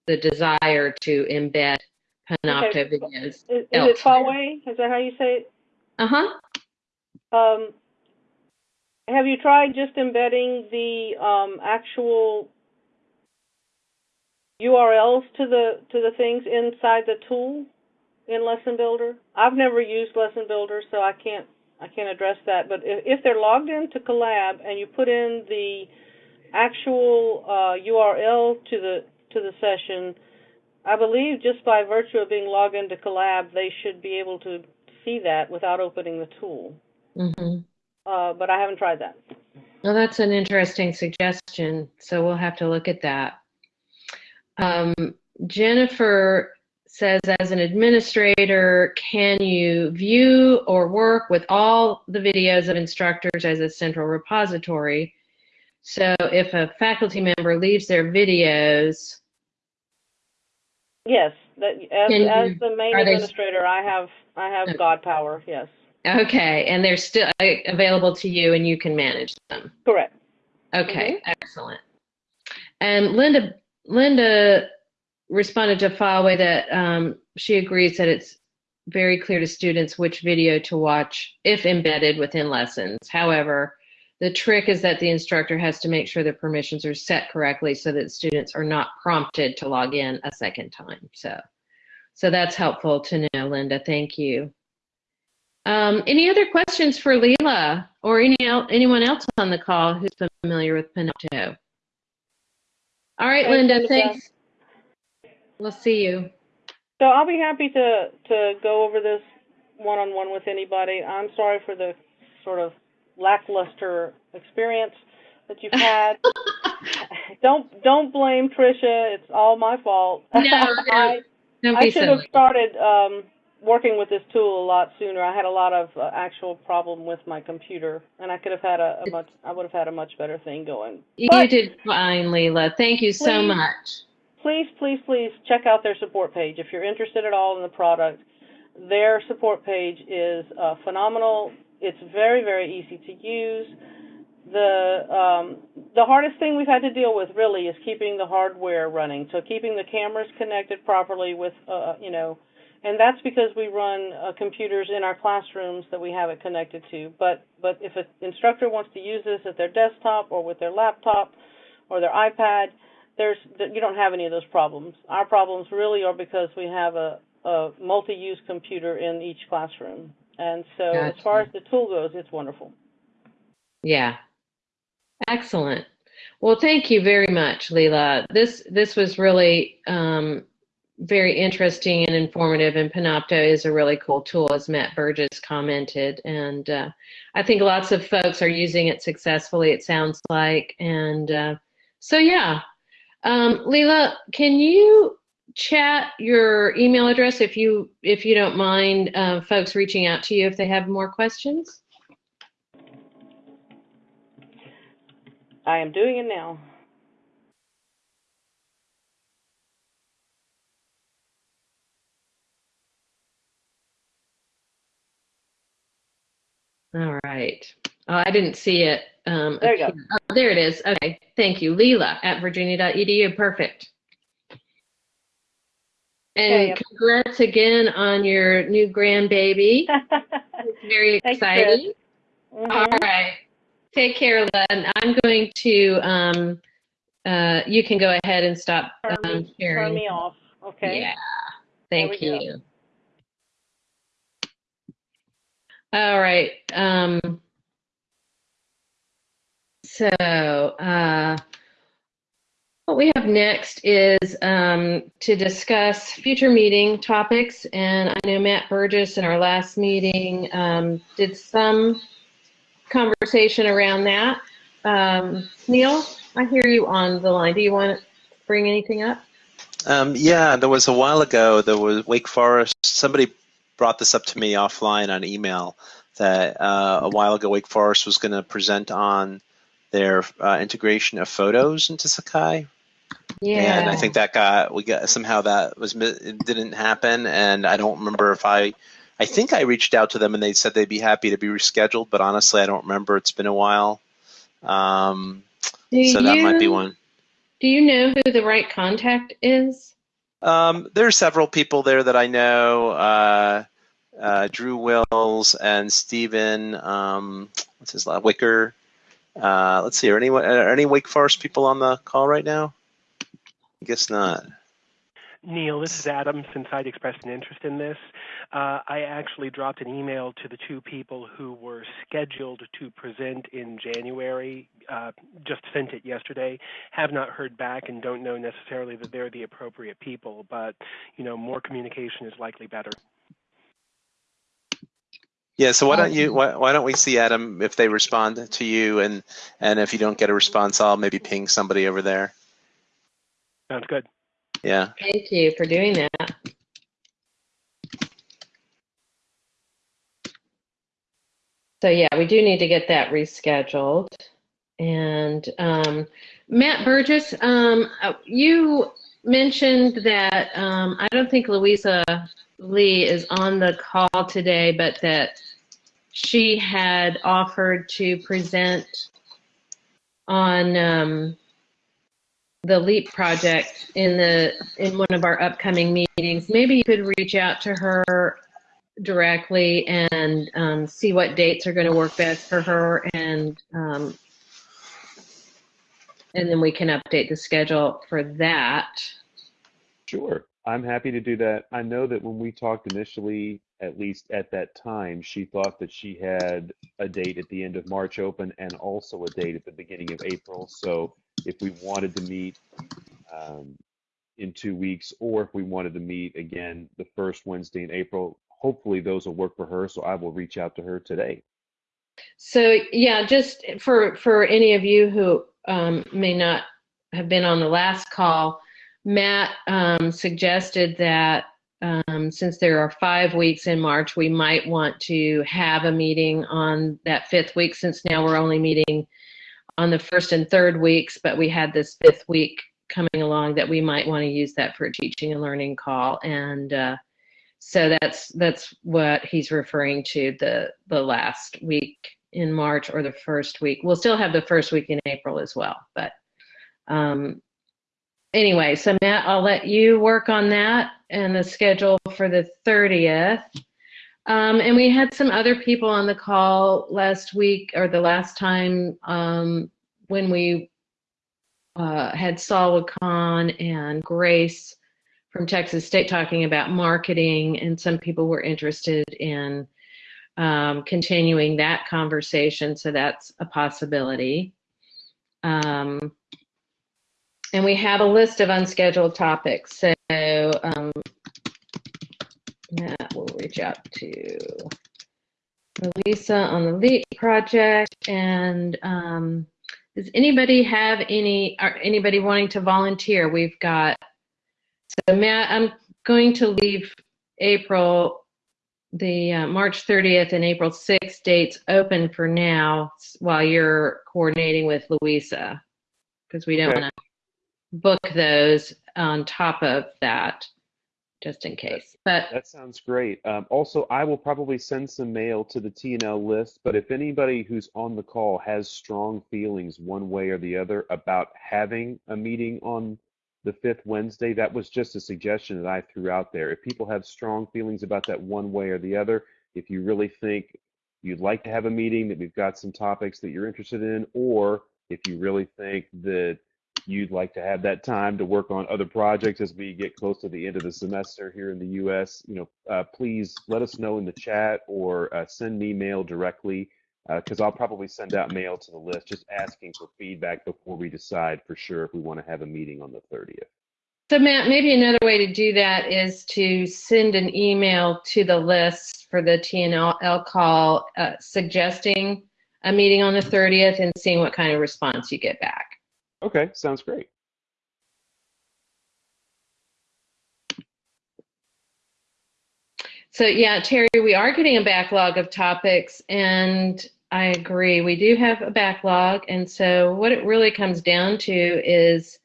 A: the desire to embed Panopto
D: Okay.
A: videos.
D: Is, is it. Huawei? Is that how you say it?
A: Uh-huh.
D: Um, have you tried just embedding the um, actual URLs to the to the things inside the tool in Lesson Builder? I've never used Lesson Builder, so I can't I can't address that. But if, if they're logged into Collab and you put in the actual uh, URL to the to the session, I believe just by virtue of being logged into Collab, they should be able to see that without opening the tool.
A: Mm-hmm.
D: Uh, but I haven't tried that.
A: Well, that's an interesting suggestion. So we'll have to look at that. Um, Jennifer says, as an administrator, can you view or work with all the videos of instructors as a central repository? So if a faculty member leaves their videos,
D: Yes, that as as the main
A: they-
D: administrator, I have I have
A: Okay.
D: God power. Yes,
A: okay, and they're still uh, available to you and you can manage them.
D: correct.
A: Okay, excellent. And Linda, Linda responded to Huawei that um, she agrees that it's very clear to students which video to watch if embedded within lessons. However, the trick is that the instructor has to make sure the permissions are set correctly so that students are not prompted to log in a second time. So, so that's helpful to know, Linda. Thank you. Um, any other questions for Leela or any el- anyone else on the call who's familiar with Panopto? All right, Linda. thanks. We'll see you.
D: So I'll be happy to to go over this one on one with anybody. I'm sorry for the sort of lackluster experience that you've had. don't don't blame Tricia. It's all my fault.
A: No,
D: I,
A: Don't
D: I should have started um, working with this tool a lot sooner. I had a lot of uh, actual problem with my computer, and I could have had a, a much. I would have had a much better thing going.
A: You did fine, Leela. Thank you so much.
D: Please, please, please check out their support page if you're interested at all in the product. Their support page is uh, phenomenal. It's very, very easy to use. The um, the hardest thing we've had to deal with really is keeping the hardware running. So keeping the cameras connected properly with, uh, you know, and that's because we run uh, computers in our classrooms that we have it connected to. But but if an instructor wants to use this at their desktop or with their laptop or their iPad, there's you don't have any of those problems. Our problems really are because we have a, a multi-use computer in each classroom. And so as far as the tool goes, it's wonderful.
A: Yeah. Excellent. Well, thank you very much, Leela. This this was really um, very interesting and informative, and Panopto is a really cool tool, as Matt Burgess commented. And uh, I think lots of folks are using it successfully, it sounds like. And uh, so, yeah. Um, Leela, can you chat your email address if you if you don't mind uh, folks reaching out to you if they have more questions?
D: I am doing it now.
A: All right. Oh, I didn't see it. Um,
D: There you go.
A: Oh, there it is. Okay, thank you. Leela at virginia.edu. Perfect. And congrats again on your new grandbaby. It's very exciting.
D: Mhm.
A: All right. Take care, Len. I'm going to, um, uh, you can go ahead and stop
D: Turn
A: um,
D: me-
A: sharing.
D: Turn me off, okay?
A: Yeah. Thank
D: we go.
A: you. All right. Um, so, uh, what we have next is um, to discuss future meeting topics. And I know Matt Burgess in our last meeting um, did some conversation around that. Um, Neil, I hear you on the line. Do you want to bring anything up?
B: Um, yeah, there was a while ago, there was Wake Forest, somebody brought this up to me offline on email that uh, a while ago Wake Forest was going to present on their uh, integration of photos into Sakai.
A: Yeah.
B: And I think that got, we got, somehow that was, it didn't happen. And I don't remember if I, I think I reached out to them and they said they'd be happy to be rescheduled, but honestly, I don't remember. It's been a while. Um,
A: Do
B: so that might be one.
A: Do you know who the right contact is?
B: Um, there are several people there that I know. Uh, uh, Drew Wills and Stephen, um, what's his last Wicker. Uh, let's see, are any are any Wake Forest people on the call right now? I guess not.
E: Neil, this is Adam. Since I'd expressed an interest in this, uh, I actually dropped an email to the two people who were scheduled to present in January. Uh, just sent it yesterday. Have not heard back and don't know necessarily that they're the appropriate people. But you know, more communication is likely better.
B: Yeah, so why don't you why, why don't we see Adam if they respond to you and and if you don't get a response, I'll maybe ping somebody over there.
E: Sounds good.
B: Yeah.
A: Thank you for doing that. So yeah, we do need to get that rescheduled. And um, Matt Burgess, um, uh, you mentioned that um, I don't think Louisa Lee is on the call today, but that she had offered to present on um, the LEAP project in the in one of our upcoming meetings. Maybe you could reach out to her directly and um, see what dates are going to work best for her, and um, and then we can update the schedule for that.
F: Sure. I'm happy to do that. I know that when we talked initially, at least at that time, she thought that she had a date at the end of March open and also a date at the beginning of April. So if we wanted to meet um, in two weeks, or if we wanted to meet again the first Wednesday in April, hopefully those will work for her. So I will reach out to her today.
A: So yeah, just for for any of you who um, may not have been on the last call, Matt um, suggested that um, since there are five weeks in March, we might want to have a meeting on that fifth week. Since now we're only meeting on the first and third weeks, but we had this fifth week coming along that we might want to use that for a teaching and learning call and. Uh, so that's that's what he's referring to the the last week in March or the first week. We'll still have the first week in April as well, but um, anyway. So Matt, I'll let you work on that and the schedule for the 30th. Um, and we had some other people on the call last week or the last time um, when we uh, had Saul Khan and Grace from Texas State talking about marketing, and some people were interested in um, continuing that conversation. So that's a possibility. Um, and we have a list of unscheduled topics. So um, Matt will reach out to Lisa on the LEAP project. And um, does anybody have any, or anybody wanting to volunteer? We've got so Matt, I'm going to leave April, the uh, March 30th and April 6th dates open for now while you're coordinating with Louisa, because we don't
F: Okay.
A: want to book those on top of that. just in case. But
F: That sounds great. Um, also, I will probably send some mail to the T&L list, but if anybody who's on the call has strong feelings one way or the other about having a meeting on the fifth Wednesday, that was just a suggestion that I threw out there. If people have strong feelings about that one way or the other, if you really think you'd like to have a meeting, that we've got some topics that you're interested in, or if you really think that you'd like to have that time to work on other projects as we get close to the end of the semester here in the U.S., you know, uh, please let us know in the chat or uh, send me mail directly because I'll probably send out mail to the list just asking for feedback before we decide for sure if we want to have a meeting on the 30th.
A: so Matt, maybe another way to do that is to send an email to the list for the T&L call uh, suggesting a meeting on the 30th and seeing what kind of response you get back.
F: Okay, sounds great.
A: So yeah, Terry, we are getting a backlog of topics and I agree. We do have a backlog. And so what it really comes down to is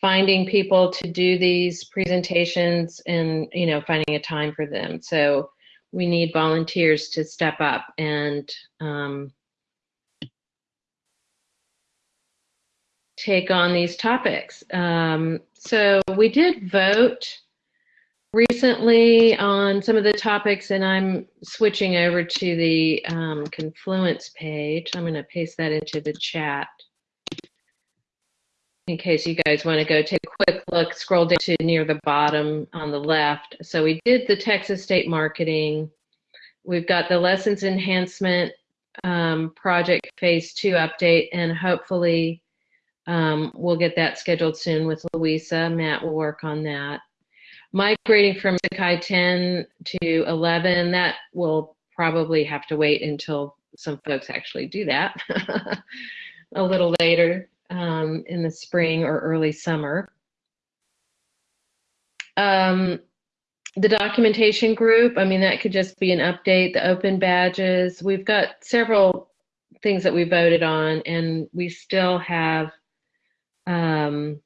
A: finding people to do these presentations and, you know, finding a time for them. So we need volunteers to step up and um, take on these topics. Um, so we did vote recently on some of the topics, and I'm switching over to the um, Confluence page. I'm going to paste that into the chat in case you guys want to go take a quick look, scroll down to near the bottom on the left. So we did the Texas State Marketing. We've got the Lessons Enhancement um, Project Phase 2 update, and hopefully um, we'll get that scheduled soon with Louisa. Matt will work on that. Migrating from Sakai 10 to 11, that will probably have to wait until some folks actually do that a little later um, in the spring or early summer. Um, the documentation group, I mean, that could just be an update, the open badges. We've got several things that we voted on, and we still have um,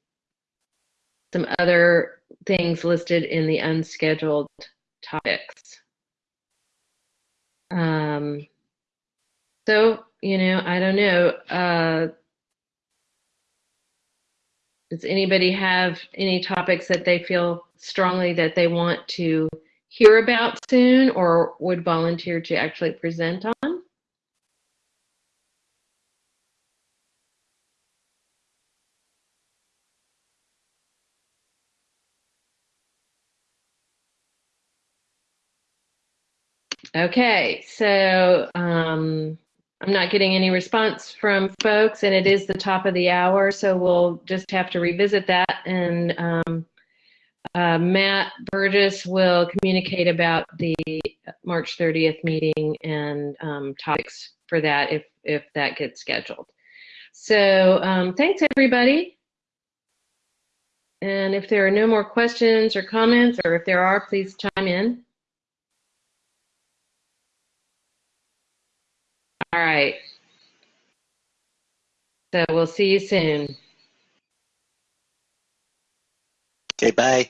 A: some other things listed in the unscheduled topics. Um, so, you know, I don't know. Uh, does anybody have any topics that they feel strongly that they want to hear about soon or would volunteer to actually present on? Okay, so um, I'm not getting any response from folks, and it is the top of the hour, so we'll just have to revisit that. And um, uh, Matt Burgess will communicate about the March 30th meeting and um, topics for that if if that gets scheduled. So um, thanks everybody. And if there are no more questions or comments, or if there are, please chime in. All right. So we'll see you soon.
B: Okay, bye.